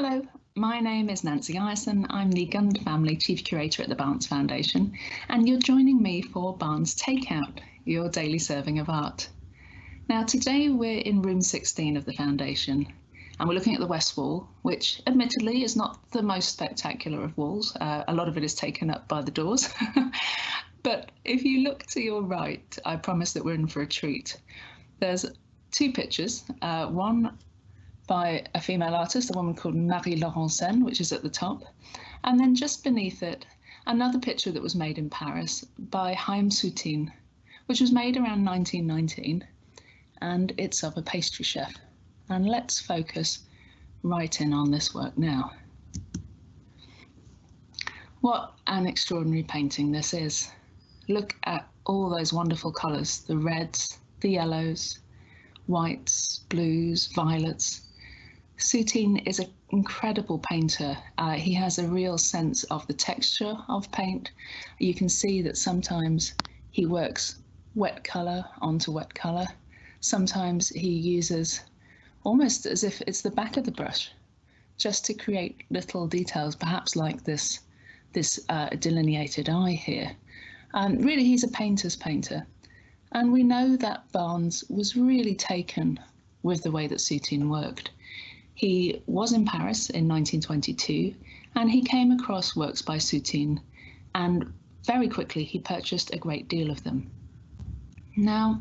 Hello, my name is Nancy Ireson. I'm the Gund Family Chief Curator at the Barnes Foundation, and you're joining me for Barnes Takeout, your daily serving of art. Now, today we're in room 16 of the Foundation, and we're looking at the West Wall, which admittedly is not the most spectacular of walls. Uh, a lot of it is taken up by the doors. but if you look to your right, I promise that we're in for a treat. There's two pictures, uh, one by a female artist, a woman called Marie Laurencin, which is at the top. And then just beneath it, another picture that was made in Paris by Haim Soutine, which was made around 1919, and it's of a pastry chef. And let's focus right in on this work now. What an extraordinary painting this is. Look at all those wonderful colours, the reds, the yellows, whites, blues, violets, Soutine is an incredible painter. Uh, he has a real sense of the texture of paint. You can see that sometimes he works wet colour onto wet colour. Sometimes he uses almost as if it's the back of the brush just to create little details, perhaps like this, this uh, delineated eye here. Um, really, he's a painter's painter. And we know that Barnes was really taken with the way that Soutine worked. He was in Paris in 1922 and he came across works by Soutine and very quickly he purchased a great deal of them. Now,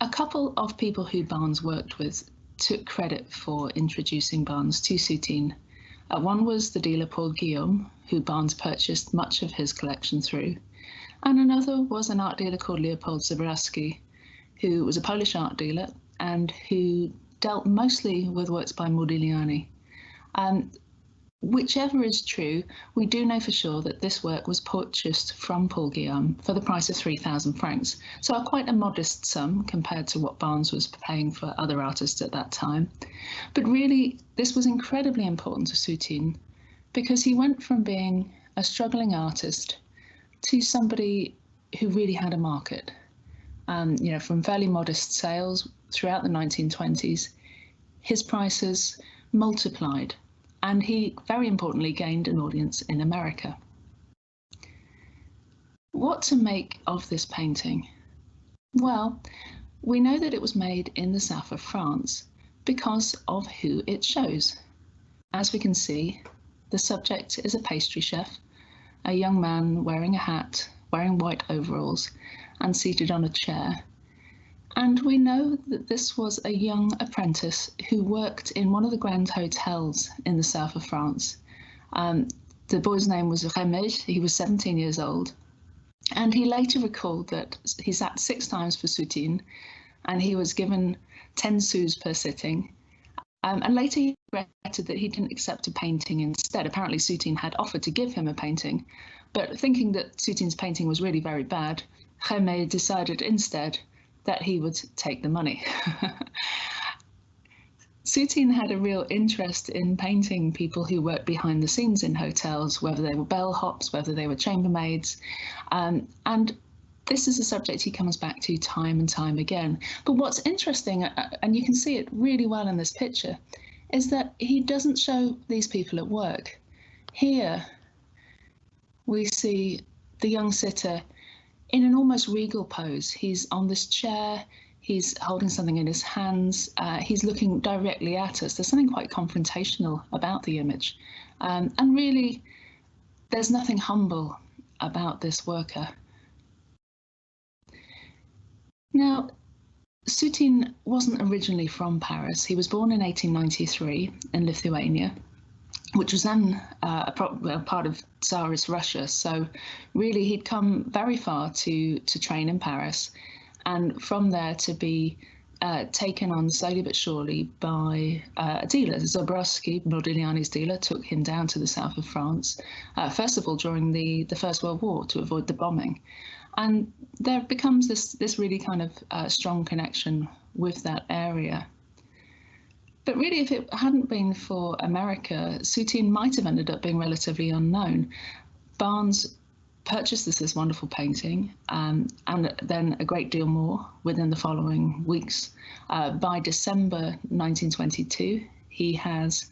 a couple of people who Barnes worked with took credit for introducing Barnes to Soutine. Uh, one was the dealer Paul Guillaume, who Barnes purchased much of his collection through, and another was an art dealer called Leopold Zborowski, who was a Polish art dealer and who dealt mostly with works by Modigliani. Um, whichever is true, we do know for sure that this work was purchased from Paul Guillaume for the price of 3,000 francs, so quite a modest sum compared to what Barnes was paying for other artists at that time. But really, this was incredibly important to Soutine because he went from being a struggling artist to somebody who really had a market. Um, you know, from fairly modest sales throughout the 1920s, his prices multiplied, and he very importantly gained an audience in America. What to make of this painting? Well, we know that it was made in the south of France because of who it shows. As we can see, the subject is a pastry chef, a young man wearing a hat, wearing white overalls, and seated on a chair and we know that this was a young apprentice who worked in one of the grand hotels in the south of France. Um, the boy's name was Rémy, he was 17 years old. And he later recalled that he sat six times for Soutine and he was given 10 sous per sitting. Um, and later he regretted that he didn't accept a painting instead. Apparently, Soutine had offered to give him a painting, but thinking that Soutine's painting was really very bad, Rémy decided instead that he would take the money. Soutine had a real interest in painting people who worked behind the scenes in hotels, whether they were bellhops, whether they were chambermaids. Um, and this is a subject he comes back to time and time again. But what's interesting, uh, and you can see it really well in this picture, is that he doesn't show these people at work. Here, we see the young sitter in an almost regal pose. He's on this chair, he's holding something in his hands, uh, he's looking directly at us. There's something quite confrontational about the image. Um, and really, there's nothing humble about this worker. Now, Soutine wasn't originally from Paris. He was born in 1893 in Lithuania which was then uh, part of Tsarist Russia. So really, he'd come very far to to train in Paris, and from there to be uh, taken on slowly but surely by uh, a dealer. Zborowski, Modigliani's dealer, took him down to the south of France, uh, first of all during the, the First World War to avoid the bombing. And there becomes this, this really kind of uh, strong connection with that area. But really, if it hadn't been for America, Soutine might have ended up being relatively unknown. Barnes purchased this, this wonderful painting um, and then a great deal more within the following weeks. Uh, by December 1922, he has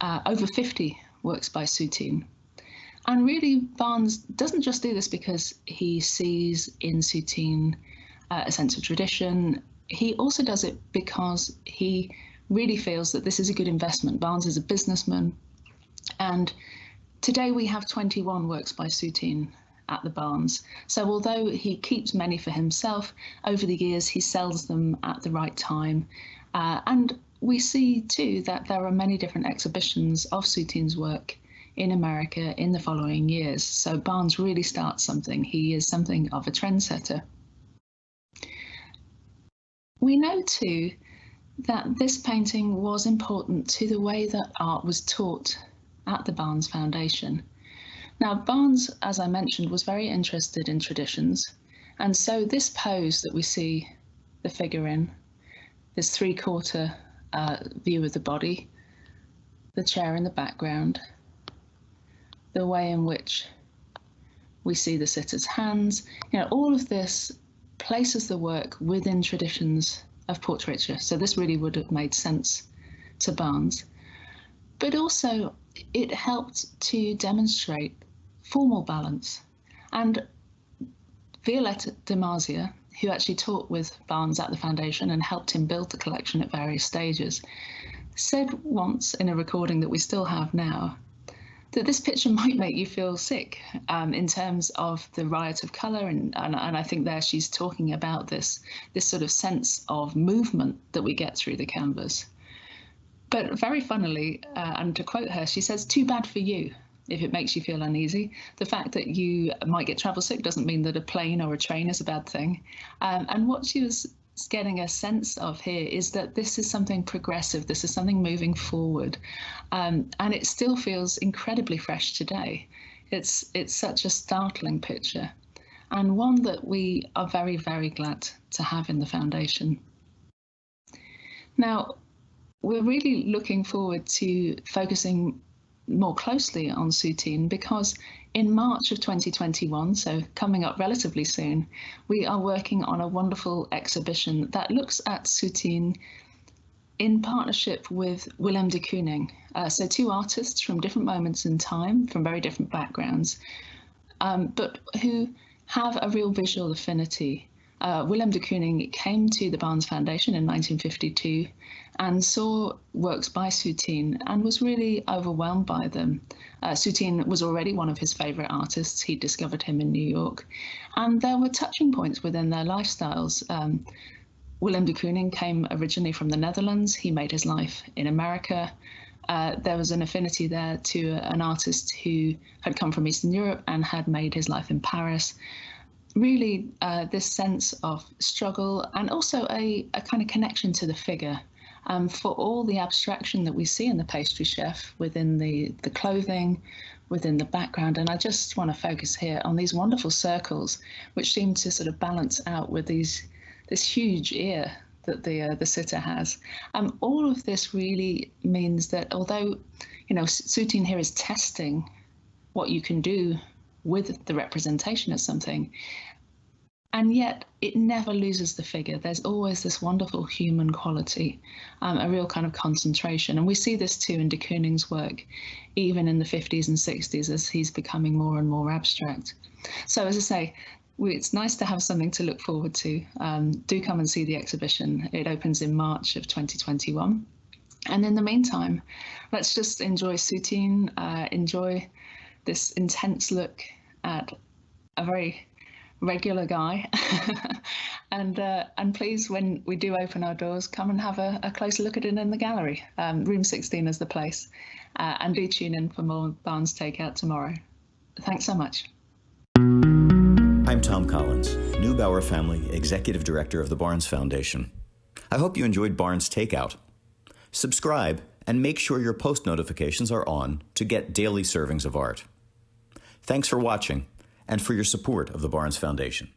uh, over 50 works by Soutine. And really, Barnes doesn't just do this because he sees in Soutine uh, a sense of tradition. He also does it because he really feels that this is a good investment. Barnes is a businessman. And today we have 21 works by Soutine at the Barnes. So although he keeps many for himself, over the years he sells them at the right time. Uh, and we see too that there are many different exhibitions of Soutine's work in America in the following years. So Barnes really starts something. He is something of a trendsetter. We know too that this painting was important to the way that art was taught at the Barnes Foundation. Now, Barnes, as I mentioned, was very interested in traditions, and so this pose that we see the figure in, this three-quarter uh, view of the body, the chair in the background, the way in which we see the sitter's hands, you know, all of this places the work within traditions of portraiture. So this really would have made sense to Barnes. But also, it helped to demonstrate formal balance. And Violetta Marzia, who actually taught with Barnes at the foundation and helped him build the collection at various stages, said once in a recording that we still have now that this picture might make you feel sick um, in terms of the riot of color and, and, and I think there she's talking about this this sort of sense of movement that we get through the canvas. But very funnily uh, and to quote her she says too bad for you if it makes you feel uneasy. The fact that you might get travel sick doesn't mean that a plane or a train is a bad thing. Um, and what she was getting a sense of here is that this is something progressive, this is something moving forward, um, and it still feels incredibly fresh today. It's it's such a startling picture, and one that we are very very glad to have in the foundation. Now, we're really looking forward to focusing more closely on Soutine because in March of 2021, so coming up relatively soon, we are working on a wonderful exhibition that looks at Soutine in partnership with Willem de Kooning. Uh, so two artists from different moments in time, from very different backgrounds, um, but who have a real visual affinity uh, Willem de Kooning came to the Barnes Foundation in 1952 and saw works by Soutine and was really overwhelmed by them. Uh, Soutine was already one of his favourite artists. He discovered him in New York. And there were touching points within their lifestyles. Um, Willem de Kooning came originally from the Netherlands. He made his life in America. Uh, there was an affinity there to an artist who had come from Eastern Europe and had made his life in Paris really uh, this sense of struggle and also a, a kind of connection to the figure. Um, for all the abstraction that we see in the pastry chef within the, the clothing, within the background. And I just want to focus here on these wonderful circles, which seem to sort of balance out with these this huge ear that the uh, the sitter has. Um, all of this really means that although, you know, Soutine here is testing what you can do with the representation of something. And yet it never loses the figure. There's always this wonderful human quality, um, a real kind of concentration. And we see this too in de Kooning's work, even in the 50s and 60s as he's becoming more and more abstract. So as I say, it's nice to have something to look forward to. Um, do come and see the exhibition. It opens in March of 2021. And in the meantime, let's just enjoy Soutine, uh, enjoy this intense look at a very regular guy. and uh, and please, when we do open our doors, come and have a, a closer look at it in the gallery. Um, room 16 is the place. Uh, and do tune in for more Barnes Takeout tomorrow. Thanks so much. I'm Thom Collins, Neubauer Family Executive Director of the Barnes Foundation. I hope you enjoyed Barnes Takeout. Subscribe and make sure your post notifications are on to get daily servings of art. Thanks for watching and for your support of the Barnes Foundation.